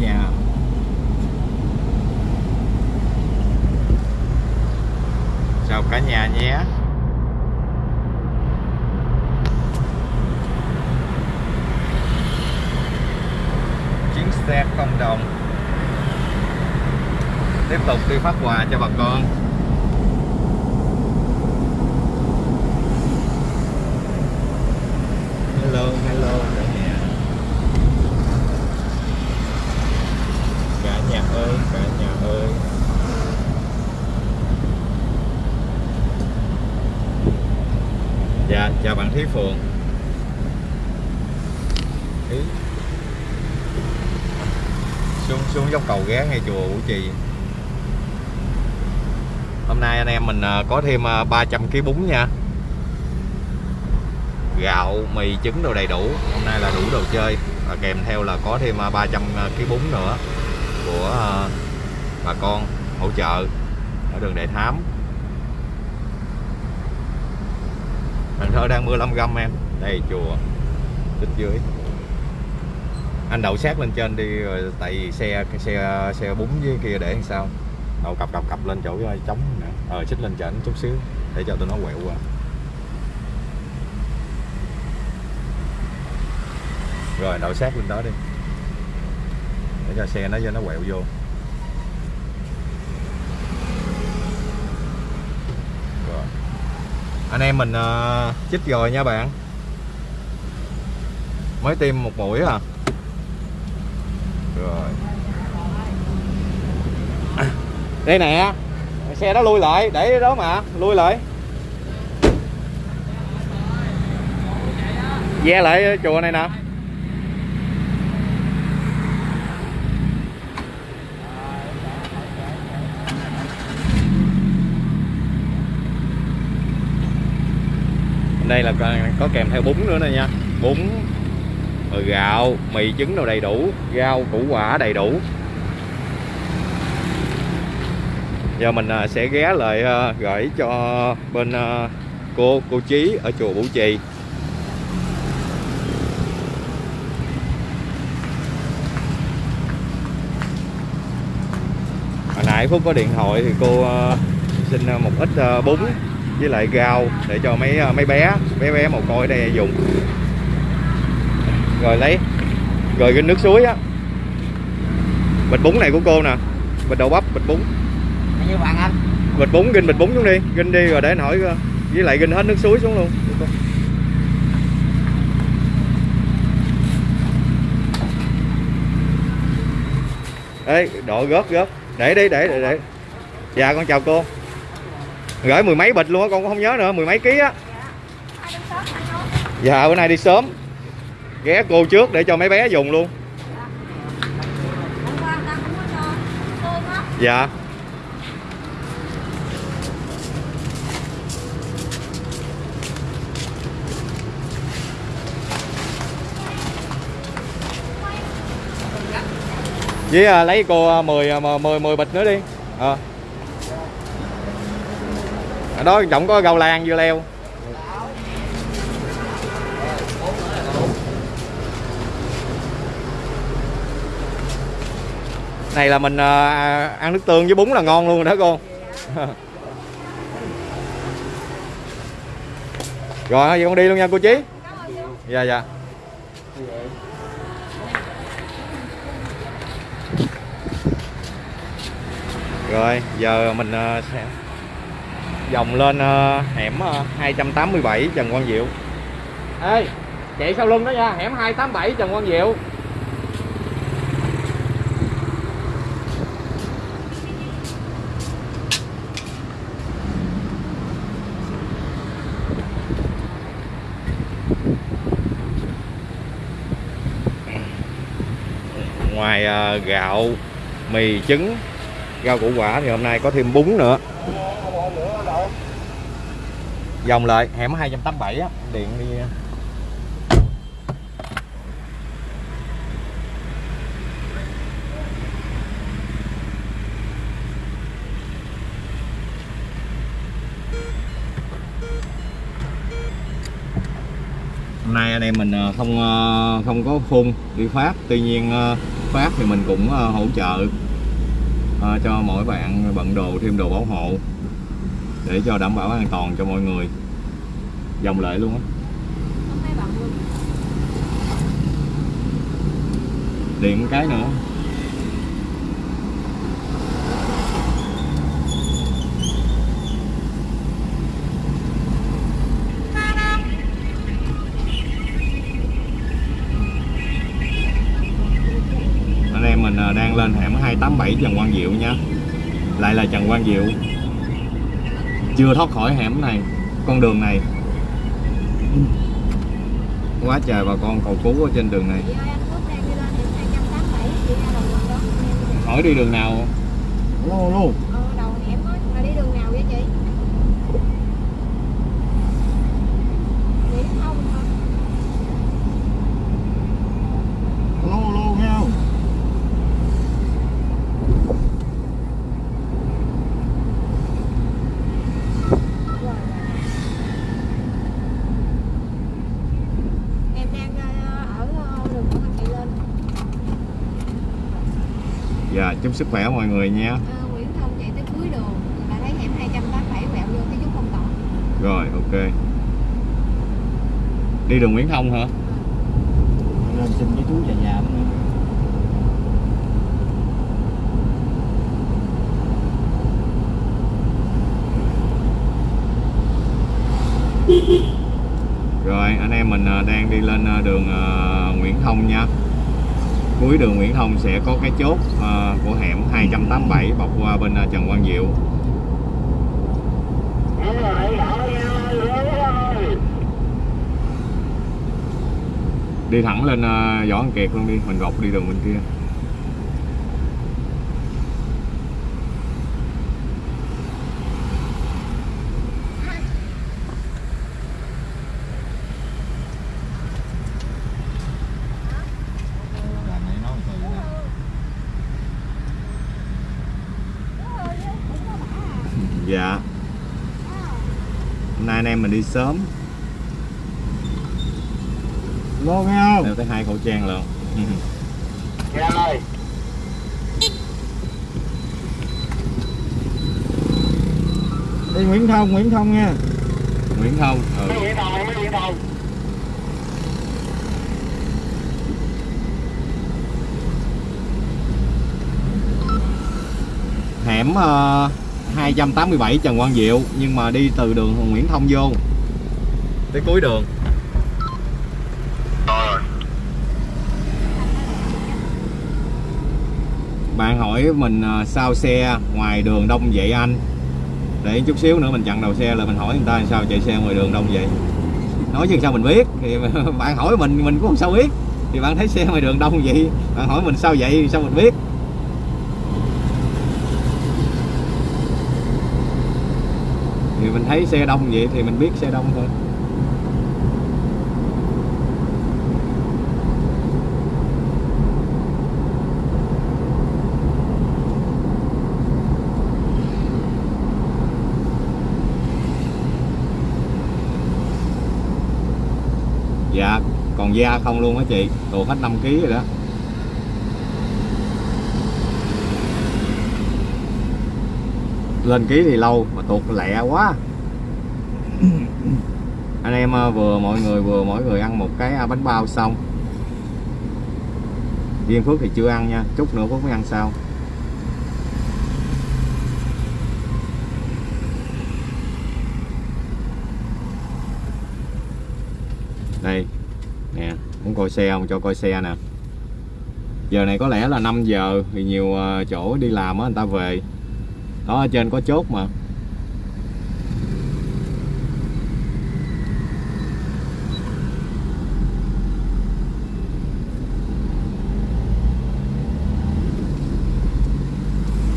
nhà. Chào cả nhà nhé? Chuyến xe không đồng. Tiếp tục đi phát quà cho bà con hello hello cả nhà cả nhà ơi cả nhà ơi dạ chào bạn Thí Phượng Ý. xuống xuống dốc cầu ghé ngay chùa Vũ Trì hôm nay anh em mình à, À, có thêm à, 300 kg bún nha. Gạo, mì, trứng đồ đầy đủ. Hôm nay là đủ đồ chơi. Và kèm theo là có thêm à, 300 kg bún nữa của bà con hỗ trợ ở đường Đại Thám. Cần Thơ đang mưa lâm găm em. Đây, chùa tích dưới. Anh đậu sát lên trên đi, rồi tại vì xe cái xe xe bún với kia để làm sao? Đậu cặp cặp cặp lên chỗ trống ờ xích lên chảnh chút xíu để cho tụi nó quẹo qua. Rồi đậu sát lên đó đi. Để cho xe nó cho nó quẹo vô. Rồi. anh em mình uh, chích rồi nha bạn. Mới tiêm một mũi à. Rồi. Đây nè xe đó lui lại, để đó mà, lui lại. Ve lại chùa này nè. Đây là có kèm theo bún nữa nè nha. Bún, rồi gạo, mì trứng đồ đầy đủ, rau củ quả đầy đủ. Giờ mình à, sẽ ghé lại à, gửi cho bên à, cô cô Chí ở chùa Bủ Trì. Hồi nãy Phúc có điện thoại thì cô xin một ít bún với lại rau để cho mấy mấy bé bé bé một coi đây dùng. Rồi lấy, rồi cái nước suối á. Bịch bún này của cô nè, bịch đậu bắp, bịch bún như bạn anh. Bịch bún ginh bịch bún xuống đi. Ginh đi rồi để anh hỏi với lại ginh hết nước suối xuống luôn. Ê, độ gớt gớt để đi để để để. Dạ con chào cô. Gửi mười mấy bịch luôn á con cũng không nhớ nữa. Mười mấy ký á. Dạ bữa nay đi sớm. Ghé cô trước để cho mấy bé dùng luôn. Dạ với à, lấy cô 10 10 10 bịch nữa đi. À. ở đó trọng có gầu lan dưa leo này là mình à, ăn nước tương với bún là ngon luôn rồi đó cô. Rồi vậy con đi luôn nha cô chí. Dạ dạ rồi giờ mình à, sẽ vòng lên à, hẻm 287 Trần Quang Diệu. Ê chạy sau lưng đó nha hẻm 287 Trần Quang Diệu. Ngoài gạo mì trứng rau củ quả thì hôm nay có thêm bún nữa. Dòng lại, hẻm 287 á, điện đi. Hôm nay anh em mình ờ, không ờ, không có phun đi phát tuy nhiên ờ, phát thì mình cũng hỗ trợ ờ, cho mỗi bạn bận đồ thêm đồ bảo hộ để cho đảm bảo an toàn cho mọi người. Dòng lại luôn á. Điện cái nữa 287 Trần Quang Diệu nha lại là Trần Quang Diệu chưa thoát khỏi hẻm này, con đường này quá trời bà con cầu cứu ở trên đường này Hỏi đi đường nào? luôn luôn lên hẻm 287 chị ra đầu quận đó hỏi đi đường nào lô lô ờ đầu hẻm á là đi đường nào vậy chị Nguyễn Thông hả lô lô nghe không Rồi. em đang ờ, ở ờ, đường Nguyễn Thị lên dạ chúc sức khỏe mọi người nha. Ờ, Nguyễn Thông chạy tới cuối đường là thấy hẻm 287 quẹo vô cái chút không tỏ rồi ok. Đi đường Nguyễn Thông hả? Lên xin cái túi trà nhà rồi anh em mình à, đang đi lên đường Nguyễn Thông nha cuối đường Nguyễn Thông sẽ có cái chốt à, của hẻm 287 bọc qua bên ờ, Trần Quang Diệu. Đi thẳng lên ờ, Võ Văn Kiệt luôn đi mình gọc đi đường bên kia Đàn này nói từ nè. dạ hôm nay anh em mình đi sớm Lô nghe không? đeo tới hai khẩu trang lận Đi Nguyễn Thông, Nguyễn Thông nha. Nguyễn Thông ừ. hẻm ờ, 287 Trần Quang Diệu nhưng mà đi từ đường Nguyễn Thông vô tới cuối đường. Bạn hỏi mình à, sao xe ngoài đường đông vậy anh? Để chút xíu nữa mình chặn đầu xe là mình hỏi người ta sao chạy xe ngoài đường đông vậy. Nói chứ sao mình biết? Thì bạn hỏi mình mình cũng không sao biết. Thì bạn thấy xe ngoài đường đông vậy, bạn hỏi mình sao vậy, sao mình biết? Thì mình thấy xe đông vậy thì mình biết xe đông thôi dạ còn da không luôn á chị. Tuột hết 5 kg rồi đó. Lên ký thì lâu mà tuột lẹ quá. Anh em à, vừa mọi người vừa mỗi người ăn một cái à, bánh bao xong. Viên Phước thì chưa ăn nha chút nữa Phước mới ăn sau. Đây nè muốn coi xe không? Cho coi xe nè. Giờ này có lẽ là 5 giờ thì nhiều ờ, chỗ đi làm á người ta về. Đó ở trên có chốt mà.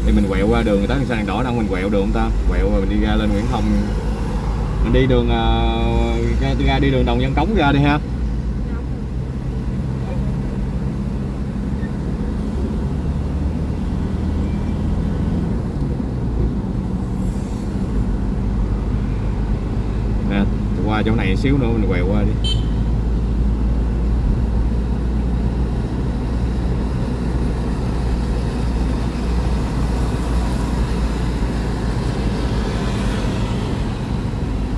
Thì mình quẹo qua đường người ta sang đèn đỏ đâu mình quẹo đường không ta? Quẹo rồi mình đi ra lên Nguyễn Thông. Mình đi đường uh, ra, ra đi đường Đồng Văn Cống ra đi ha. chỗ này xíu nữa, mình quẹo qua đi.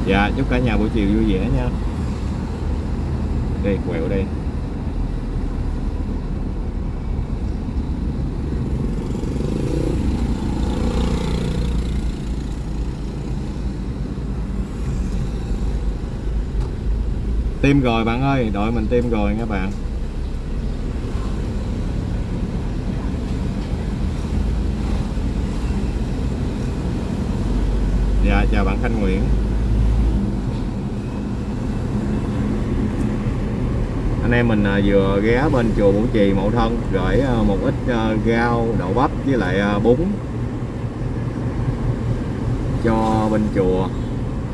Dạ chúc cả nhà buổi chiều vui vẻ nha. Đây, quẹo đây. Tim rồi bạn ơi, đội mình tim rồi các bạn. Dạ, chào bạn Khanh Nguyễn. Anh em mình à, vừa ghé bên chùa Bủ Trì Mậu Thân Gửi à, một ít à, rau, đậu bắp với lại bún Cho bên chùa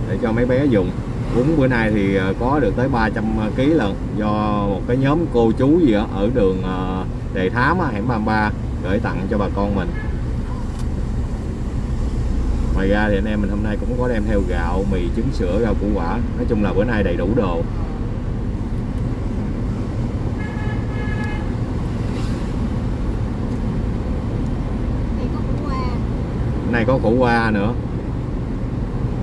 Để cho mấy bé dùng bún bữa nay thì ờ, có được tới 300 kg lần do một cái nhóm cô chú gì đó ở đường ờ, Đề Thám hẻm 33 gửi tặng cho bà con mình. Ngoài ra thì anh em mình hôm nay cũng có đem theo gạo mì trứng sữa rau củ quả. Nói chung là bữa nay đầy đủ đồ. Nay có củ qua nữa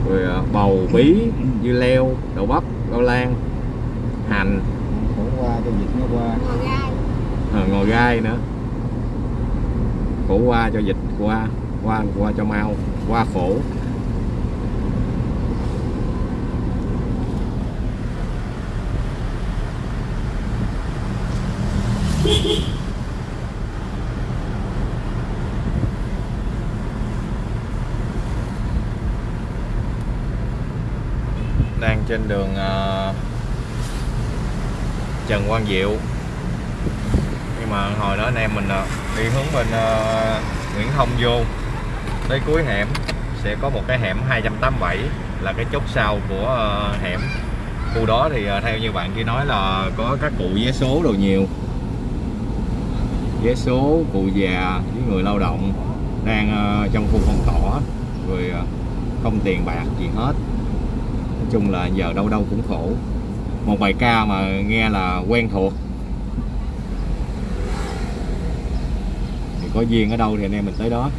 rồi ờ, bầu bí dưa leo đậu bắp rau lan hành. Khổ qua cho dịch nó qua. Ngồi gai. Ờ, ngồi gai nữa. Khổ qua cho dịch qua qua qua cho mau qua khổ. đang trên đường ờ, Trần Quang Diệu. Nhưng mà hồi đó anh em mình ờ, đi hướng bên ờ, Nguyễn Thông vô. Tới cuối hẻm sẽ có một cái hẻm 287 là cái chốt sau của hẻm. Khu đó thì theo như bạn kia nói là có các cụ vé số đồ nhiều. Vé số, cụ già với người lao động đang trong khu phong tỏa. Rồi không tiền bạc gì hết chung là giờ đâu đâu cũng khổ. Một bài ca mà nghe là quen thuộc. Thì có duyên ở đâu thì anh em mình tới đó.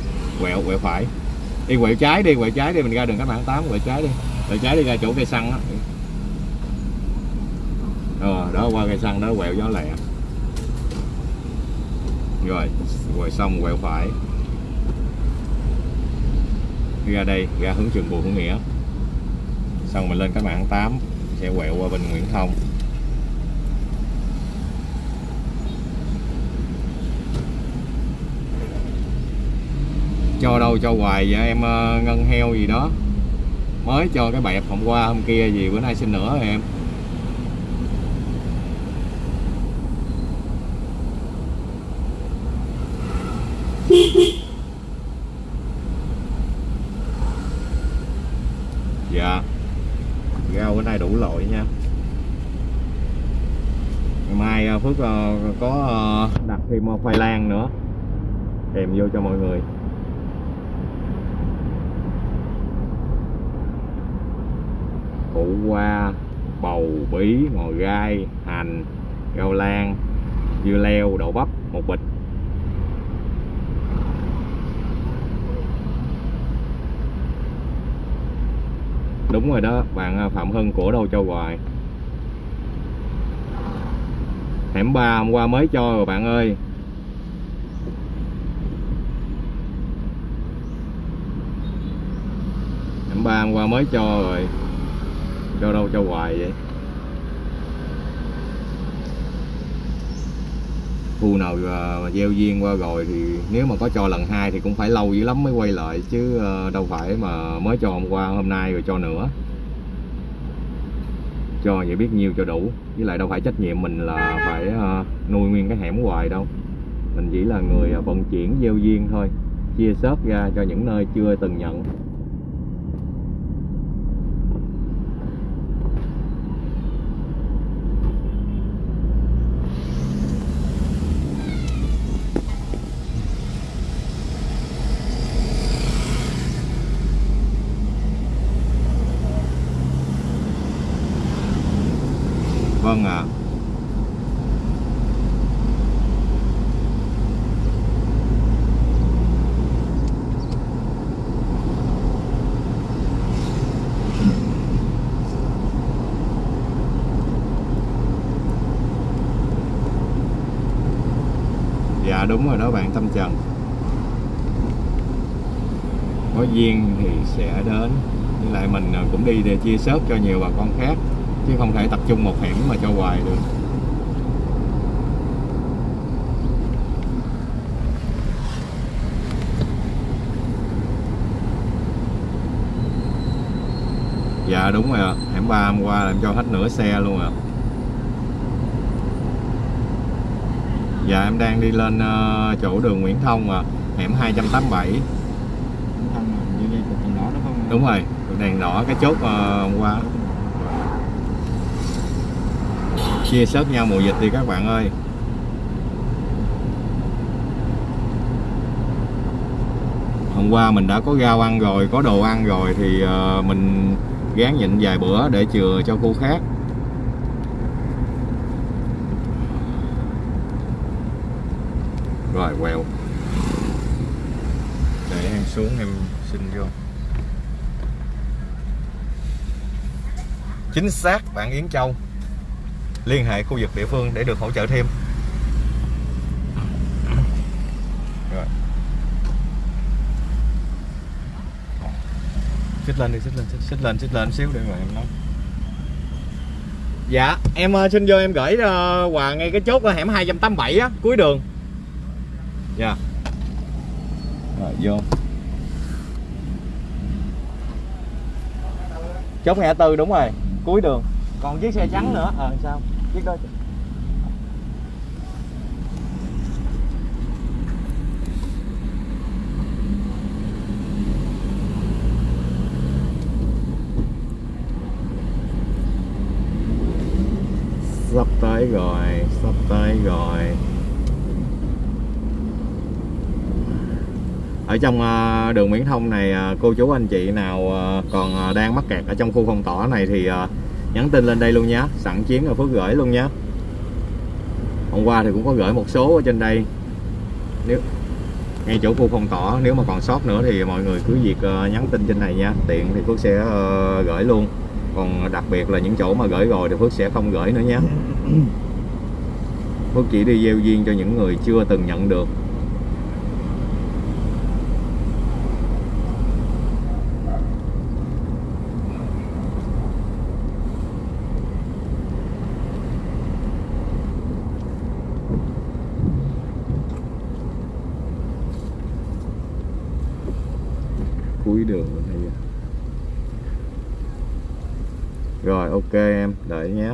Quẹo quẹo phải. Đi quẹo trái đi, quẹo trái đi, mình ra đường cách mạng 8 quẹo trái đi. Quẹo trái đi ra chỗ cây xăng đó rồi ờ, đó, qua cây xăng đó, quẹo gió lẹ. Rồi quẹo xong, quẹo phải. Ra đây, ra hướng trường bùi hữu nghĩa xong mình lên cái mạng 8 sẽ quẹo qua bên Nguyễn Thông. Cho đâu cho hoài vậy em ờ, ngân heo gì đó. Mới cho cái bẹp hôm qua hôm kia gì, bữa nay xin nữa rồi em dạ rau bữa nay đủ loại nha ngày mai ờ, Phước ờ, có ờ, đặt thêm ờ, khoai lang nữa. Kèm vô cho mọi người. Củ qua bầu bí, ngò gai, hành rau lan, dưa leo, đậu bắp, một bịch. Đúng rồi đó, bạn à, Phạm Hưng của đâu cho hoài. Hẻm ba hôm qua mới cho rồi bạn ơi. Ba hôm qua mới cho rồi. Cho đâu cho hoài vậy? Khu nào à, mà gieo duyên qua rồi thì nếu mà có cho lần hai thì cũng phải lâu dữ lắm mới quay lại chứ à, đâu phải mà mới cho hôm qua, hôm nay rồi cho nữa. Cho vậy biết nhiêu cho đủ. Với lại đâu phải trách nhiệm mình là phải à, nuôi nguyên cái hẻm hoài đâu. Mình chỉ là người vận chuyển gieo duyên thôi, chia sớt ra cho những nơi chưa từng nhận vâng ạ dạ đúng rồi đó bạn tâm trần có duyên thì sẽ đến. Với lại mình à, cũng đi để chia sớt cho nhiều bà con khác, chứ không thể tập trung một hẻm mà cho hoài được. Dạ đúng rồi ạ. Hẻm ba hôm qua làm cho hết nửa xe luôn ạ. Dạ em đang đi lên ờ, chỗ đường Nguyễn Thông à hẻm 287 thân mà như dây cục đèn đỏ đó không đúng rồi đèn đỏ cái chốt hôm qua. Chia sớt nhau mùa dịch đi các bạn ơi. Hôm qua mình đã có rau ăn rồi, có đồ ăn rồi thì ờ, mình gán nhịn vài bữa để chừa cho cô khác. Rồi, quẹo. Để em xuống em xin vô. Chính xác bạn Yến Châu. Liên hệ khu vực địa phương để được hỗ trợ thêm. Rồi. Xích lên đi xích lên xích, xích lên xích lên xíu để mà em nói. Dạ em ờ, xin vô em gửi ờ, quà ngay cái chốt ở hẻm 287 á cuối đường. Dạ. Rồi vô. Chốt ngã tư đúng rồi cuối đường. Còn chiếc xe trắng nữa. Ờ sao? Chiếc đó sắp tới rồi, sắp tới rồi. Ở trong ờ, đường Nguyễn Thông này ờ, cô chú anh chị nào ờ, còn đang mắc kẹt ở trong khu phong tỏa này thì nhắn tin lên đây luôn nhé sẵn chuyến ở Phước gửi luôn nhé hôm qua thì cũng có gửi một số ở trên đây. Nếu ngay chỗ khu phong tỏa nếu mà còn sót nữa thì mọi người cứ việc nhắn tin trên này nha tiện thì Phước sẽ gửi luôn. Còn đặc biệt là những chỗ mà gửi rồi thì Phước sẽ không gửi nữa nhé Phước chỉ đi gieo duyên cho những người chưa từng nhận được cuối đường bên đây rồi ok em đợi nhé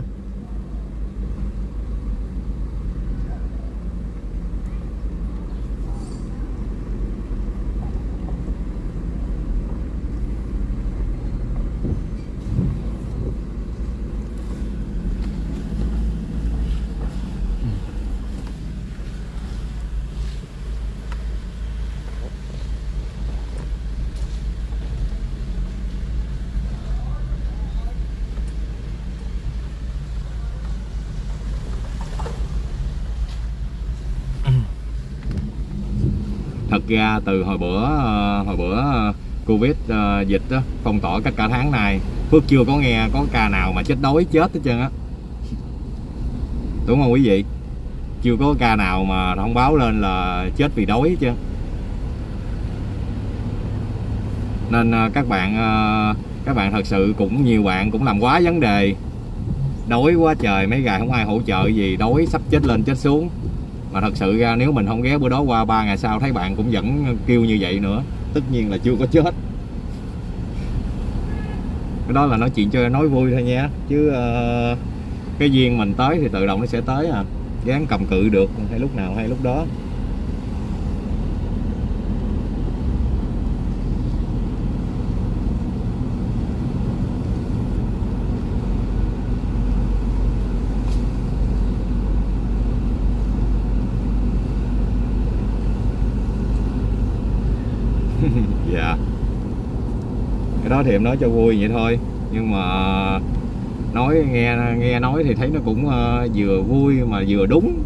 thật ra từ hồi bữa ờ, hồi bữa ờ, covid ờ, dịch đó, phong tỏa cách cả tháng này. Phước chưa có nghe có ca nào mà chết đói chết hết trơn á. Đúng không quý vị? Chưa có ca nào mà thông báo lên là chết vì đói chứ? nên các bạn các bạn thật sự cũng nhiều bạn cũng làm quá vấn đề. Đói quá trời mấy ngày không ai hỗ trợ gì đói sắp chết lên chết xuống mà thật sự ra nếu mình không ghé bữa đó qua ba ngày sau thấy bạn cũng vẫn kêu như vậy nữa tất nhiên là chưa có chết. Cái đó là nói chuyện cho nói vui thôi nha. Chứ uh, cái duyên mình tới thì tự động nó sẽ tới à. Gán cầm cự được hay lúc nào hay lúc đó. Dạ. Cái đó thì em nói cho vui vậy thôi. Nhưng mà nói nghe nghe nói thì thấy nó cũng uh, vừa vui mà vừa đúng.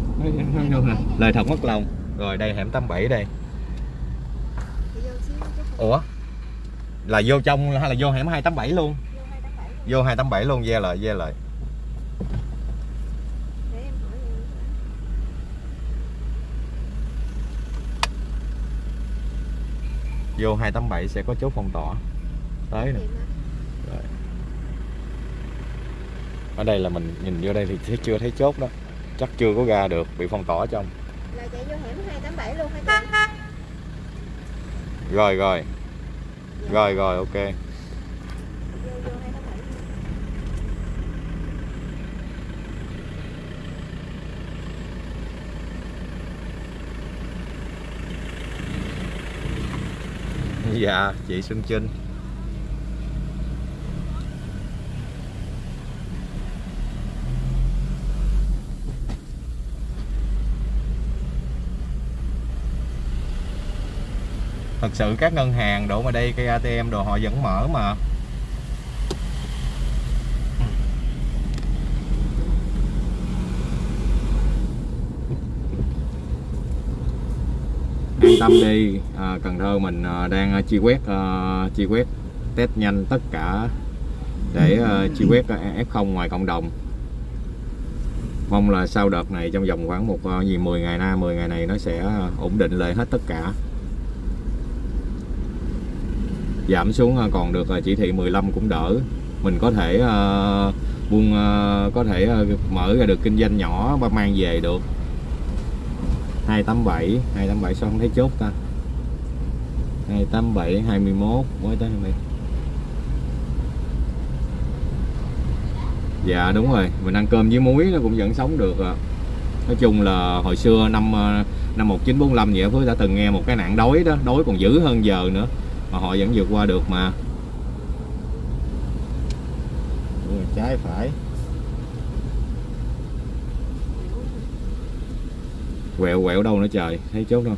Lời thật mất lòng. Rồi đây hẻm 87 đây. Ủa? Là vô trong hay là vô hẻm 287 luôn? Vô 287 vô 287 luôn ve lại ve lại để em hỏi em vô 287 sẽ có chốt phong tỏa. Tới nè. Ở đây là mình nhìn vô đây thì thấy- chưa thấy chốt đó. Chắc chưa có ra được bị phong tỏa trong. Là chạy vô hẻm 287 luôn hả chị rồi rồi. Rồi rồi ok vô vô 287 dạ chị Xuân Trinh. Thật sự các ngân hàng đổ mà đây cây ATM đồ họ vẫn mở mà. Tâm đi. À, Cần Thơ mình à, đang à, chi quét à, chi quét test nhanh tất cả để à, chi quét à, F0 ngoài cộng đồng. Mong là sau đợt này trong vòng khoảng một à, gì 10 ngày na 10 ngày này nó sẽ ổn định lại hết tất cả. Giảm xuống còn được chỉ thị 15 cũng đỡ. Mình có thể uh, buôn uh, có thể uh, mở ra được kinh doanh nhỏ và mang về được. 287 287 sao không thấy chốt ta? 287 21 mới tới 20 Dạ đúng rồi. Mình ăn cơm với muối nó cũng vẫn sống được à. Nói chung là hồi xưa năm ờ, năm 1945 vậy Phước đã từng nghe một cái nạn đói đó, đói còn dữ hơn giờ nữa, mà họ vẫn vượt qua được mà. Trái phải. Quẹo quẹo đâu nữa trời thấy chốt đâu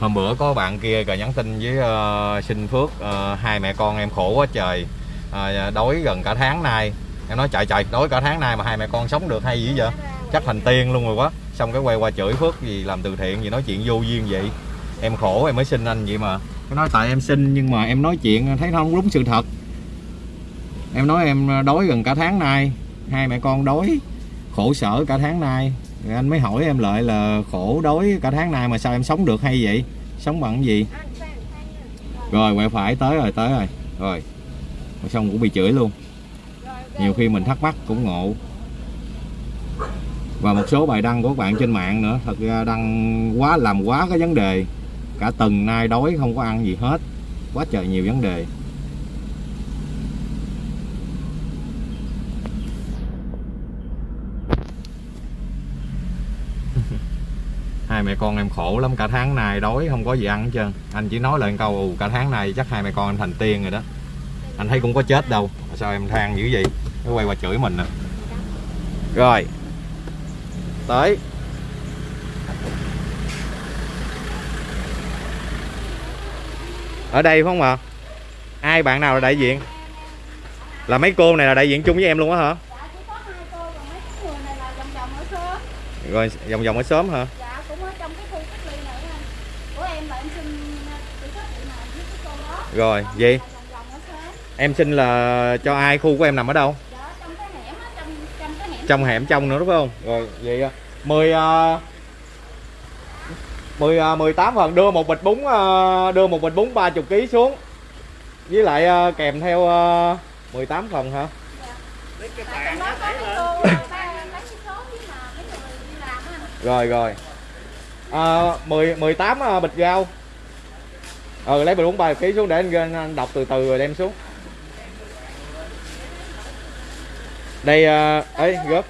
hôm bữa có bạn kia rồi nhắn tin với uh, sinh phước uh, hai mẹ con em khổ quá trời. Uh, đói gần cả tháng nay. Em nói chạy chạy, đói cả tháng nay mà hai mẹ con sống được hay gì vậy? Chắc thành tiên luôn rồi quá. Xong cái quay qua chửi phước gì làm từ thiện gì nói chuyện vô duyên vậy. Em khổ em mới xin anh vậy mà. Cái nói tại em xin nhưng mà em nói chuyện thấy nó không đúng sự thật. Em nói em đói gần cả tháng nay. Hai mẹ con đói khổ sở cả tháng nay anh mới hỏi em lại là khổ đói cả tháng nay mà sao em sống được hay vậy? Sống bằng cái gì? Rồi quẹo phải, tới rồi tới rồi. Rồi xong cũng bị chửi luôn. Nhiều khi mình thắc mắc cũng ngộ. Và một số bài đăng của các bạn trên mạng nữa, thật ra đăng quá, làm quá cái vấn đề. Cả tuần nay đói, không có ăn gì hết. Quá trời nhiều vấn đề. Mẹ con em khổ lắm cả tháng nay đói không có gì ăn hết trơn. Anh chỉ nói lại câu "Ù, cả tháng nay chắc hai mẹ con anh thành tiên rồi đó. Anh thấy cũng có chết đâu. Sao em than dữ vậy? Nó quay qua chửi mình nè. Rồi. Tới. Ở đây phải không ạ? Ai bạn nào là đại diện? Là mấy cô này là đại diện chung với em luôn á hả? Dạ này rồi vòng vòng ở sớm hả dạ cũng ở trong cái khu cách ly này anh của em là em xin chỉ có chị nào với cái cô đó rồi gì? Em xin là cho ai khu của em nằm ở đâu? Trong hẻm trong nữa đúng không? Rồi vậy à, mười à, mười à, mười tám phần đưa một bịch bún đưa một bịch bún ba chục kg xuống. Với lại kèm theo 18 phần hả? Rồi rồi. À, 10 18 bịch rau ờ lấy bịch bún ba ký xuống để anh, anh đọc từ từ rồi đem xuống. Đây à, ấy gớt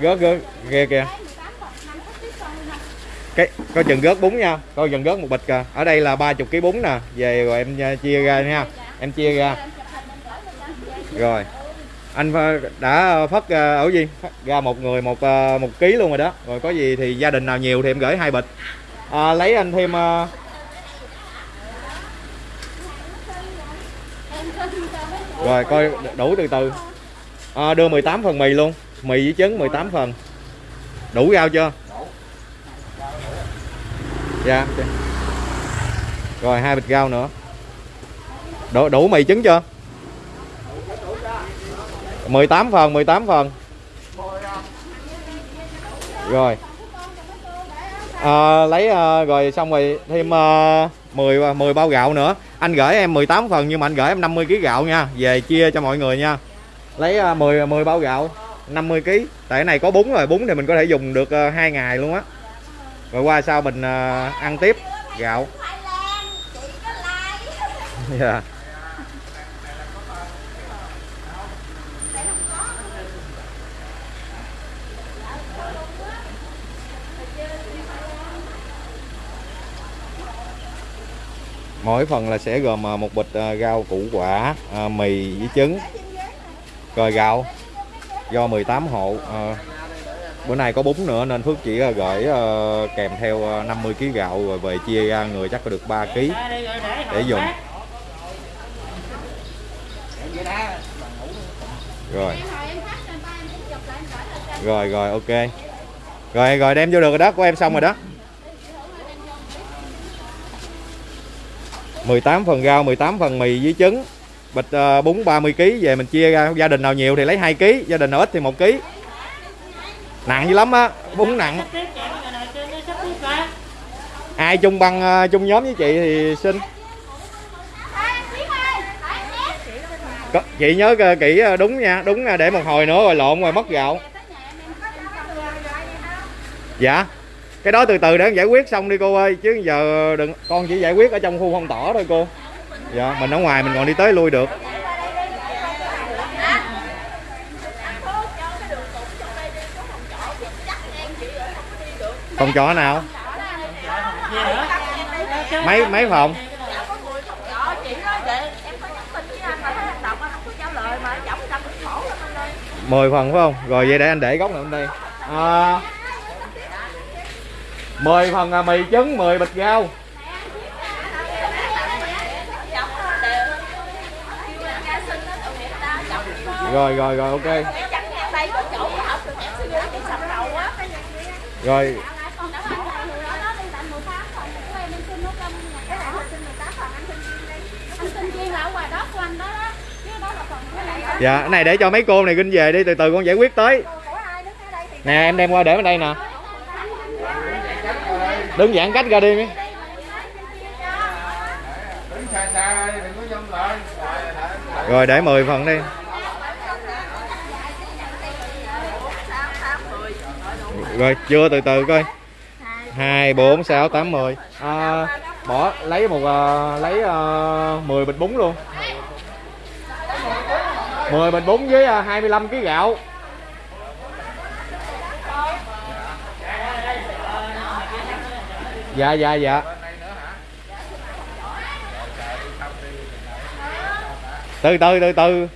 gớt gớt kìa kìa. Cái coi chừng gớt bún nha coi chừng gớt một bịch kìa. Ở đây là 30 kg bún nè. Về rồi em à, chia ra nha. Em chia ra. Rồi. Anh à, đã phất à, ở gì? Phát ra một người một một ký luôn rồi đó. Rồi có gì thì gia đình nào nhiều thì em gửi hai bịch. À, lấy anh thêm à, Em xin cho mấy người rồi coi đủ từ từ. À, đưa 18 phần mì luôn. Mì với trứng 18 phần. Đủ rau chưa? Dạ rồi hai bịch rau nữa. Đủ, đủ mì trứng chưa? 18 phần 18 phần. Rồi. À, lấy à, rồi xong rồi thêm à, 10 10 bao gạo nữa anh gửi em 18 phần nhưng mà anh gửi em 50 kg gạo nha. Về chia cho mọi người nha. Lấy à, 10 10 bao gạo 50 kg tại cái này có bún rồi bún thì mình có thể dùng được à, hai ngày luôn á. Rồi qua sau mình à, ăn tiếp. Gạo. Thái Lan chị có like dạ mỗi phần là sẽ gồm à, một bịch à, rau củ quả à, mì với trứng. Rồi gạo do 18 hộ bữa nay có bún nữa nên Phước chỉ gửi kèm theo 50 kg gạo rồi về chia ra, người chắc có được 3 kg để dùng. Rồi. Rồi rồi, ok. Rồi rồi, đem vô được rồi đó, của em xong rồi đó. 18 phần rau 18 phần mì với trứng. Bịch ờ, bún 30 kg về mình chia ra. Gia đình nào nhiều thì lấy 2 kg gia đình nào ít thì 1 kg nặng dữ lắm á bún nặng. Ai chung băng ờ, chung nhóm với chị thì xin. Có- chị nhớ ờ, kỹ đúng nha đúng để một hồi nữa rồi lộn rồi mất gạo. Dạ cái đó từ từ để giải quyết xong đi cô ơi chứ giờ đừng con chỉ giải quyết ở trong khu phong tỏ thôi cô. Dạ mình ở ngoài mình còn đi tới lui được. Phòng trọ nào? Mấy mấy phòng? Mười phần phải không? Rồi vậy để anh để góc này bên đây à, 10 phần à, mì trứng 10 bịch rau rồi rồi rồi ok. Rồi. Dạ cái này để cho mấy cô này kinh về đi từ từ con giải quyết tới. Nè em đem qua để bên đây nè đứng giãn cách ra đi mi rồi để 10 phần đi. Rồi chưa từ từ coi. Hai bốn sáu tám mười. À, bỏ lấy một à, lấy uh, 10 bịch bún luôn. 10 bịch bún với uh, 25 kg gạo dạ dạ dạ. Từ từ từ từ.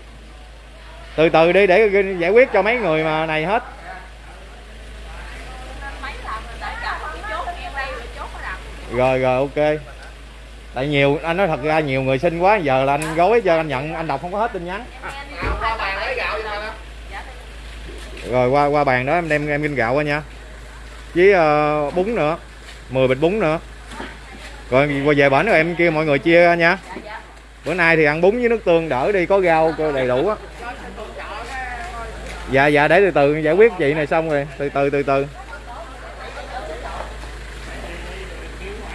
Từ từ đi để giải quyết cho mấy người mà này hết. Rồi rồi ok. Tại nhiều anh nói thật ra nhiều người xin quá giờ là anh gói cho anh nhận anh đọc không có hết tin nhắn. Rồi qua qua bàn đó em đem em kinh gạo qua nha. Với uh, bún nữa. 10 bịch bún nữa. Rồi qua về bển rồi em kêu mọi người chia ra nha. Bữa nay thì ăn bún với nước tương đỡ đi có rau đầy đủ á. Dạ dạ để từ từ giải quyết chị này xong rồi. Từ từ từ từ.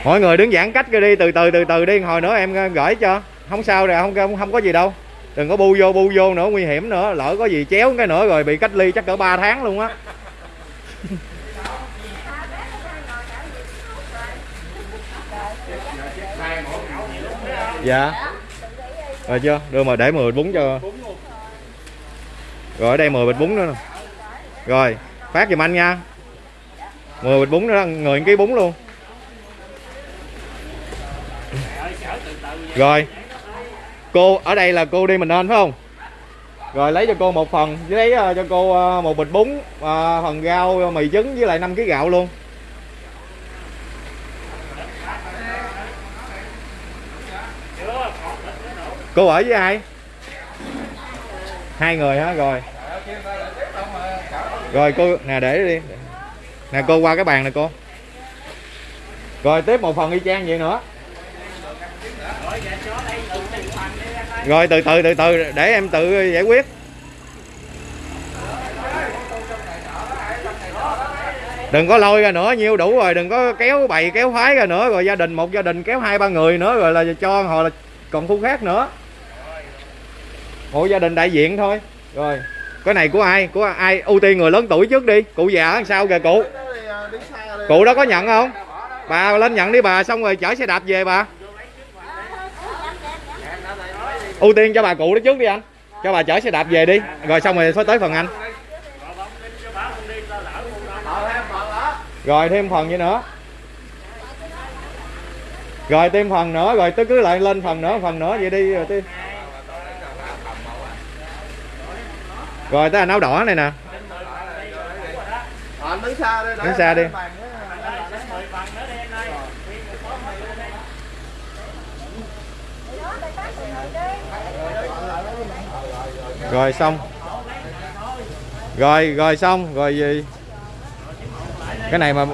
Mọi người đứng giãn cách ra đi từ từ từ từ đi. Hồi nữa em gửi cho. Không sao rồi không không, không có gì đâu. Đừng có bu vô bu vô nữa nguy hiểm nữa. Lỡ có gì chéo cái nữa rồi bị cách ly chắc cỡ 3 tháng luôn á dạ. Rồi chưa? Đưa mà để 10 bún cho. Rồi, ở đây 10 bịch bún nữa nè. Rồi, phát giùm anh nha. 10 bịch bún nữa người ký bún luôn. Rồi. Cô, ở đây là cô đi mình nên, phải không? Rồi, lấy cho cô một phần với lấy ờ, cho cô ờ, một bịch bún ờ, phần rau, mì trứng với lại 5 kg gạo luôn. Cô ở với ai? Hai người hả? Rồi. Rồi, cô, nè, để đi. Nè, cô qua cái bàn này cô. Rồi, tiếp một phần y chang vậy nữa. Rồi, từ từ từ từ, để em tự giải quyết. Đừng có lôi ra nữa, nhiêu đủ rồi, đừng có kéo bầy kéo phái ra nữa. Rồi gia đình, một gia đình kéo hai ba người nữa, rồi là cho họ là còn khu khác nữa hộ gia đình đại diện thôi. Rồi, cái này của ai? Của ai? Ưu tiên người lớn tuổi trước đi. Cụ già làm sao kìa, cụ? Cụ đó có nhận không? Bà lên nhận đi bà, xong rồi chở xe đạp về bà. Ưu tiên cho bà cụ đó trước đi anh. Cho bà chở xe đạp về đi. Rồi xong rồi mới tới phần anh. Rồi, thêm phần gì nữa. Rồi, thêm phần nữa. Rồi tôi cứ lại lên phần nữa phần nữa vậy đi, rồi tôi rồi tới anh áo đỏ này nè. Anh đứng xa đi. Đứng xa đi. rồi xong. Rồi rồi xong. Rồi gì? Cái này mà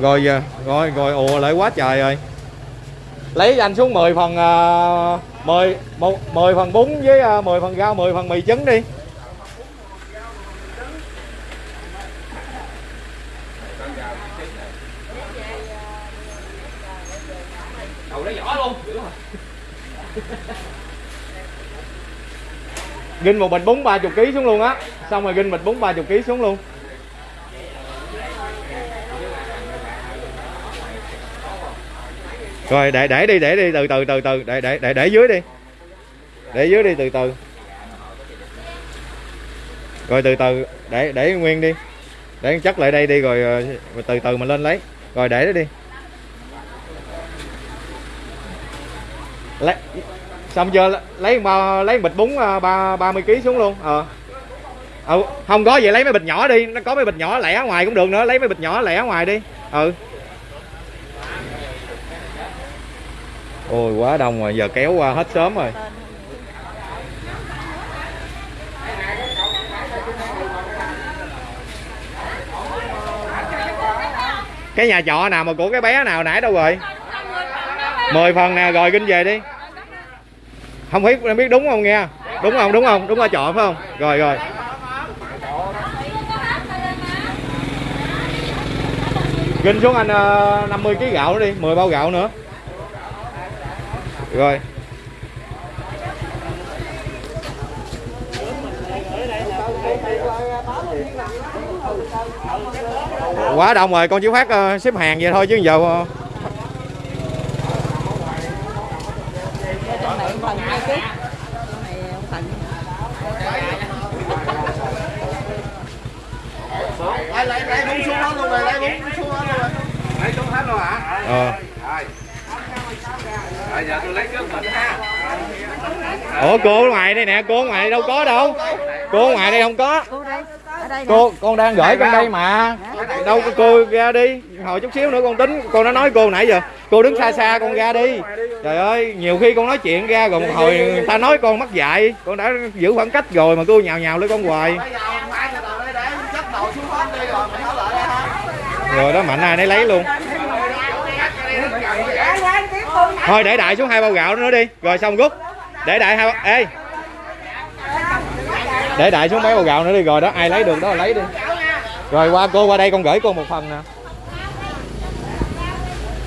rồi giờ rồi rồi ùa lại quá trời rồi. Lấy anh xuống 10 phần uh, 10 một 10 phần bún với uh, 10 phần rau 10 phần mì trứng đi Ginh một bịch bún 30 kg xuống luôn á Xong rồi ginh bịch bún 30 kg xuống luôn Rồi để để đi để đi từ từ từ từ để để để để dưới đi. Để dưới đi từ từ. Rồi từ từ để để nguyên đi. Để chất lại đây đi rồi, rồi từ từ mình lên lấy. Rồi để đó đi. Lấy xong giờ lấy bao lấy bịch bún à, ba ba mươi kg xuống luôn. Ờ. Ừ, không có vậy lấy mấy bịch nhỏ đi, nó có mấy bịch nhỏ lẻ ngoài cũng được nữa, lấy mấy bịch nhỏ lẻ ngoài đi. Ừ. Ôi quá đông rồi, giờ kéo qua hết sớm rồi. Cái nhà trọ nào mà của cái bé nào nãy đâu rồi? 10 phần nè, rồi kinh về đi. Không biết em biết đúng không nghe? Đúng không? Đúng không? Đúng ở chọn phải không? Rồi rồi. Ginh xuống anh ờ, 50 kg gạo nữa đi, 10 bao gạo nữa. Rồi. Quá đông rồi, con chỉ phát ờ, xếp hàng vậy thôi chứ giờ uh, phần hai ký phần Lấy lấy lấy bún xuống đó luôn rồi, lấy bún xuống đó luôn rồi. Lấy xuống hết luôn hả? ờ. Rồi. Rồi giờ tôi lấy trước mình ha. Ủa cô ngoài đây nè, cô ngoài ngoài đâu có đâu. Cô ngoài đây không có. cô con đang gửi con đây mà. Đâu có cô ra đi. Hồi chút xíu nữa con tính, con nó nói cô nãy giờ. Cô đứng xa xa con ra đi. Trời ơi, nhiều khi con nói chuyện ra rồi một hồi người ta nói con mắc dạy, con đã giữ khoảng cách rồi mà cô nhào nhào lên con hoài. Rồi. Rồi đó mạnh ai nấy lấy luôn. Thôi để đại xuống hai bao gạo nữa đi, rồi xong rút. Để đại hai ê. Để đại xuống mấy bao gạo nữa đi rồi đó, ai lấy được đó lấy đi. Rồi qua cô qua đây con gửi cô một phần nè.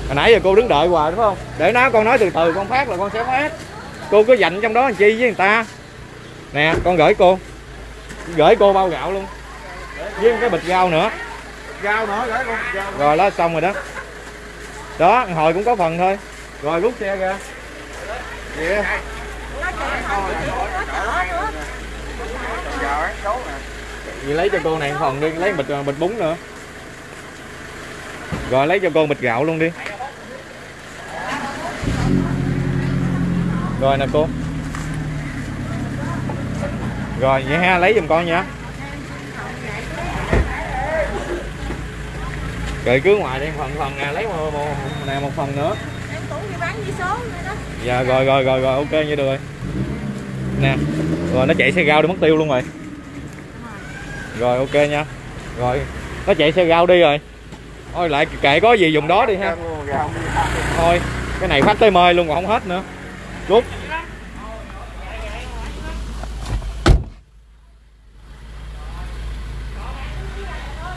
Hồi nãy giờ cô đứng đợi hoài đúng không? Để nó con nói từ từ con phát là con sẽ phát. Cô cứ dành trong đó làm chi với người ta. Nè, con gửi cô. Gửi cô bao gạo luôn. Với cái bịch rau nữa. Rau nữa gửi con. Rồi đó xong rồi đó. Đó, hồi cũng có phần thôi. Rồi rút xe ra. Vậy. Vậy lấy cho cô này phần đi, lấy bịch bịch bún nữa. Rồi lấy cho cô bịch gạo luôn đi. Rồi nè cô. Rồi vậy ha, lấy giùm con nha. Rồi cứ ngoài đi phần phần nè, lấy một, một, nè một phần nữa cũng đi bán số nữa đó Dạ rồi rồi rồi rồi, ok như được rồi. Nè. Rồi, nó chạy xe rau đi mất tiêu luôn rồi. Rồi, ok nha. Rồi, nó chạy xe rau đi rồi. Thôi lại kệ có gì dùng đó đi ha. Thôi, cái này phát tới mơi luôn còn không hết nữa. cút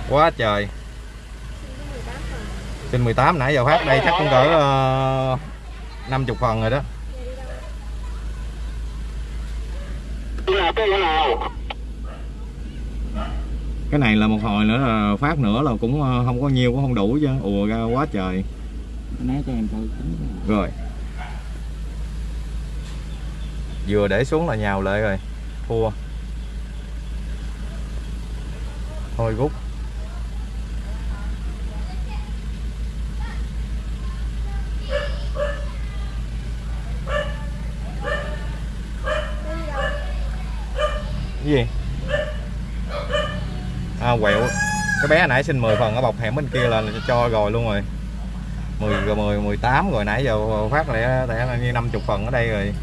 Quá trời. Xin 18 nãy giờ phát đây chắc cũng cỡ uh, 50 phần rồi đó. Cái này là một hồi nữa là phát nữa là cũng ờ, không có nhiều cũng không đủ chứ. Ùa ra quá trời. Né cho em coi rồi. Vừa để xuống là nhào lại rồi. Thua. Thôi rút cái gì? À quẹo. Cái bé nãy xin 10 phần ở bọc hẻm bên kia là cho rồi luôn rồi. 10 rồi 10 18 rồi nãy giờ phát lẽ lẽ là như 50 phần ở đây rồi.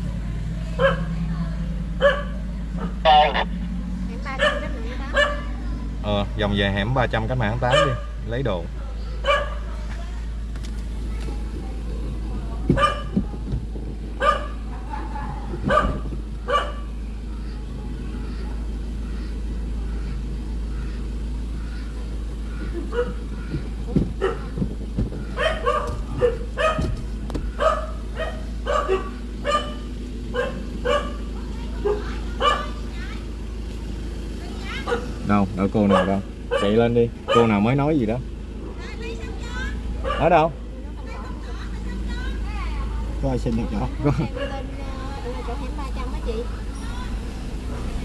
Ờ dòng về hẻm 300 cách mạng 8 đi. Lấy đồ. Đợi cô nào đâu? Chạy lên đi. Cô nào mới nói gì đó? Ở đâu? Có ai xin được chỗ. Có- Hẻm lên chỗ. Hẻm 300 á chị.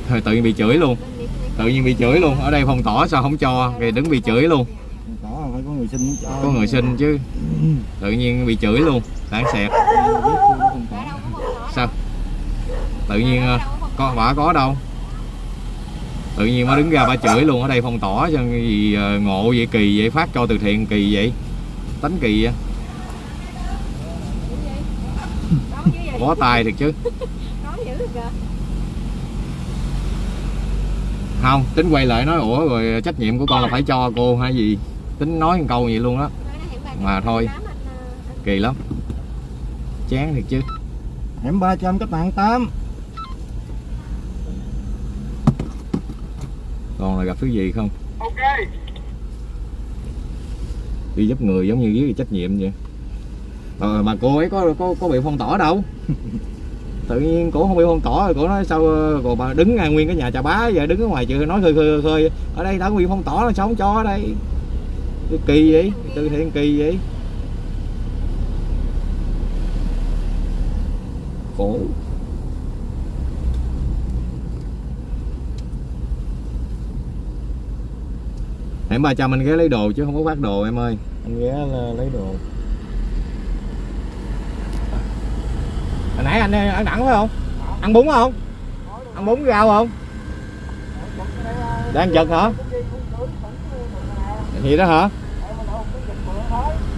thôi tự nhiên bị chửi luôn. Tự nhiên bị chửi luôn. Ở đây phong tỏ sao không cho? Rồi đứng bị chửi luôn. Có phải có người xin cho. Có người xin chứ. Tự nhiên bị chửi luôn. Đáng xẹt. Ở sao? Tự nhiên ờ, có quả có đâu tự nhiên mới đứng ra ba chửi luôn ở đây phong tỏ cho gì ờ, ngộ vậy kỳ vậy phát cho từ thiện kỳ vậy? Tánh kỳ vậy? Bó tay thiệt chứ. Không tính quay lại nói ủa rồi trách nhiệm của con là phải cho cô hay gì? Tính nói một câu vậy luôn đó Nói nó hẻm 300 Mà thôi. tám ờ, kỳ lắm. Chán thiệt chứ. Hẻm 300 cách mạng 8 còn là gặp thứ gì không? Đi giúp người giống như dưới trách nhiệm vậy. Ờ, mà cô ấy có có có bị phong tỏa đâu. Tự nhiên cổ không bị phong tỏa rồi cổ nói sao ờ, còn bà đứng ngay nguyên cái nhà trà bá giờ đứng ở ngoài chợ nói khơi khơi khơi ở đây đã bị phong tỏa là sao không cho ở đây? Cái kỳ vậy từ thiện kỳ vậy khổ hẻm 300 anh ghé lấy đồ chứ không có phát đồ em ơi. Anh ghé là lấy đồ. Hồi nãy anh ăn đẳng phải không? Ăn bún không? Ăn bún rau không? Đang chật hả? Gì đó hả?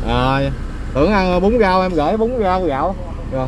À, tưởng ăn bún rau em gửi bún rau gạo. Rồi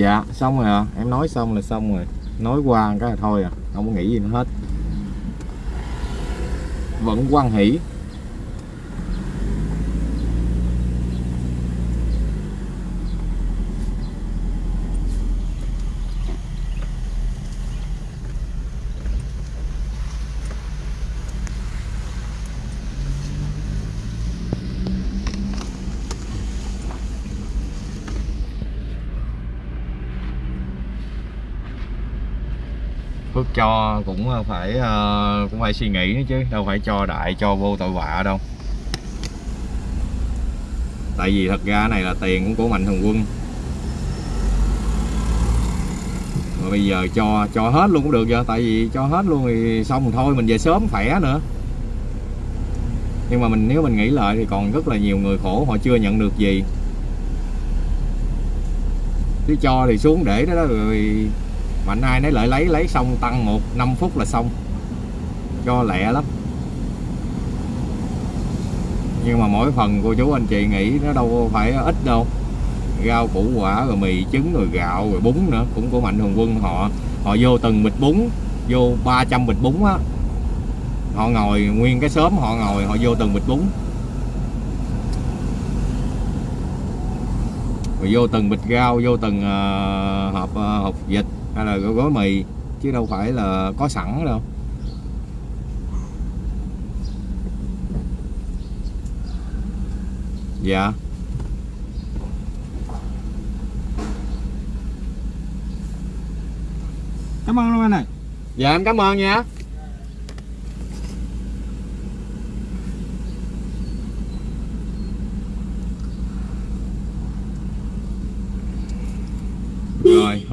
dạ xong rồi à em nói xong là xong rồi. Nói qua cái là thôi à. Không có nghĩ gì nữa hết. Vẫn quan hỷ. Cho cũng ờ, phải uh, cũng phải suy nghĩ nữa chứ đâu phải cho đại cho vô tội vạ đâu. Tại vì thật ra cái này là tiền cũng của mạnh thường quân. Mà bây giờ cho cho hết luôn cũng được giờ tại vì cho hết luôn thì xong thôi mình về sớm khỏe nữa. Nhưng mà mình nếu mình nghĩ lại thì còn rất là nhiều người khổ họ chưa nhận được gì. Chứ cho thì xuống để đó, đó rồi mạnh ai nấy lại lấy lấy xong tăng một 5 phút là xong. Cho lẹ lắm. Nhưng mà mỗi phần cô chú anh chị nghĩ nó đâu phải ít đâu. Rau củ quả rồi mì trứng rồi gạo rồi bún nữa. Cũng của mạnh thường quân họ họ vô từng bịch bún vô 300 bịch bún á. Họ ngồi nguyên cái xóm họ ngồi họ vô từng bịch bún. Rồi vô từng bịch rau vô từng uh, hộp uh, hộp dịch hay là gói, mì chứ đâu phải là có sẵn đâu. Dạ. Cảm ơn luôn anh này. dạ em cảm ơn nha.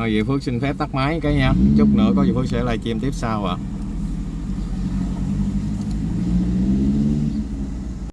Rồi Diệu vậy phước xin phép tắt máy cái nha chút nữa có gì phước sẽ livestream tiếp sau ạ à.